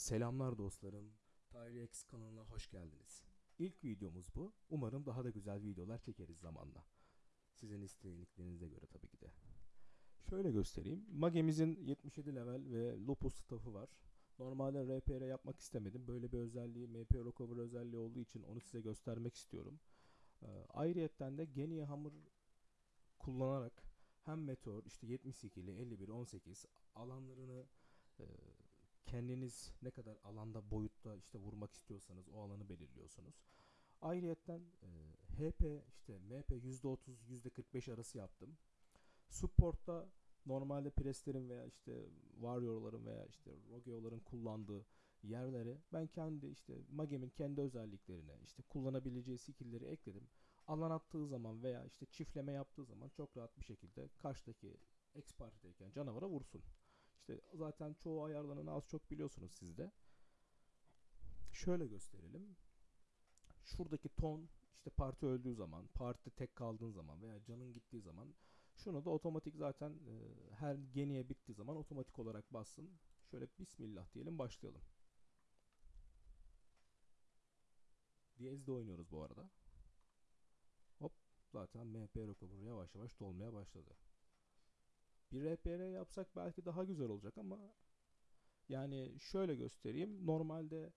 Selamlar dostlarım. Tyree X kanalına hoş geldiniz. İlk videomuz bu. Umarım daha da güzel videolar çekeriz zamanla. Sizin istediklerinize göre tabii ki de. Şöyle göstereyim. Mage'mizin 77 level ve Lupus staff'ı var. Normalde RPR yapmak istemedim. Böyle bir özelliği, MP Recover özelliği olduğu için onu size göstermek istiyorum. Ee, ayrıyetten de Genie Hammer kullanarak hem Meteor işte 72'li 51 18 alanlarını e, kendiniz ne kadar alanda boyutta işte vurmak istiyorsanız o alanı belirliyorsunuz. Ayrıyetten e, HP işte MP %30 %45 arası yaptım. Support'ta normalde preslerin veya işte warrior'ların veya işte rogue'ların kullandığı yerlere ben kendi işte Mage'min kendi özelliklerine işte kullanabileceği skill'leri ekledim. Alan attığı zaman veya işte çiftleme yaptığı zaman çok rahat bir şekilde karşıdaki X partideyken canavara vursun. İşte zaten çoğu ayarlarını az çok biliyorsunuz siz de. Şöyle gösterelim. Şuradaki ton işte parti öldüğü zaman, parti tek kaldığın zaman veya canın gittiği zaman şunu da otomatik zaten e, her geniye bittiği zaman otomatik olarak bassın. Şöyle bismillah diyelim başlayalım. Diyez'de oynuyoruz bu arada. Hop zaten MP recover yavaş yavaş dolmaya başladı. Bir RPR yapsak belki daha güzel olacak ama yani şöyle göstereyim. Normalde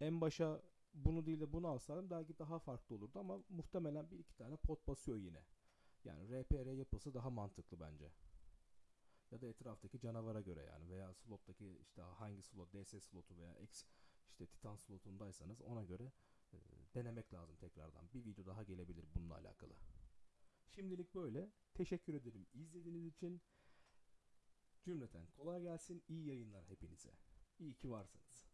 en başa bunu değil de bunu alsaydım belki daha farklı olurdu ama muhtemelen bir iki tane pot basıyor yine. Yani RPR yapısı daha mantıklı bence. Ya da etraftaki canavara göre yani veya slottaki işte hangi slot DS slotu veya X işte Titan slotundaysanız ona göre e, denemek lazım tekrardan. Bir video daha gelebilir bununla alakalı. Şimdilik böyle. Teşekkür ederim izlediğiniz için. Cümleten kolay gelsin. İyi yayınlar hepinize. İyi ki varsınız.